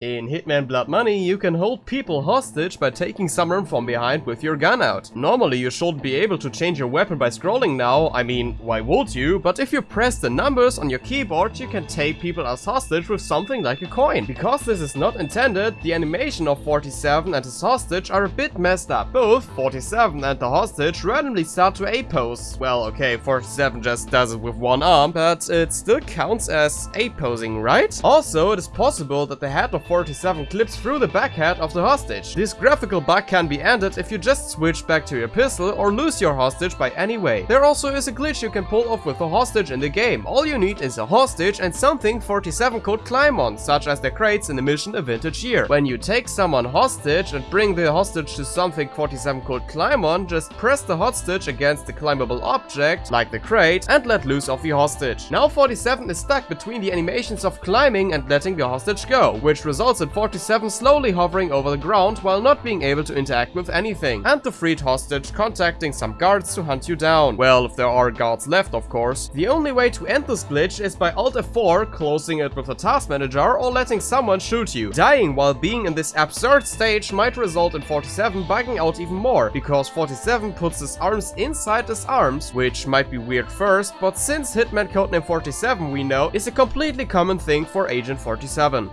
In Hitman Blood Money, you can hold people hostage by taking someone from behind with your gun out. Normally, you shouldn't be able to change your weapon by scrolling now, I mean, why would you? But if you press the numbers on your keyboard, you can take people as hostage with something like a coin. Because this is not intended, the animation of 47 and his hostage are a bit messed up. Both 47 and the hostage randomly start to A-pose. Well, okay, 47 just does it with one arm, but it still counts as A-posing, right? Also, it is possible that the head of 47 clips through the back backhead of the hostage. This graphical bug can be ended if you just switch back to your pistol or lose your hostage by any way. There also is a glitch you can pull off with a hostage in the game. All you need is a hostage and something 47 could climb on, such as the crates in the mission A Vintage Year. When you take someone hostage and bring the hostage to something 47 could climb on, just press the hostage against the climbable object, like the crate, and let loose of the hostage. Now 47 is stuck between the animations of climbing and letting the hostage go, which results results in 47 slowly hovering over the ground while not being able to interact with anything, and the freed hostage contacting some guards to hunt you down. Well, if there are guards left, of course. The only way to end this glitch is by Alt F4, closing it with a task manager, or letting someone shoot you. Dying while being in this absurd stage might result in 47 bugging out even more, because 47 puts his arms inside his arms, which might be weird first, but since Hitman Codename 47 we know is a completely common thing for Agent 47.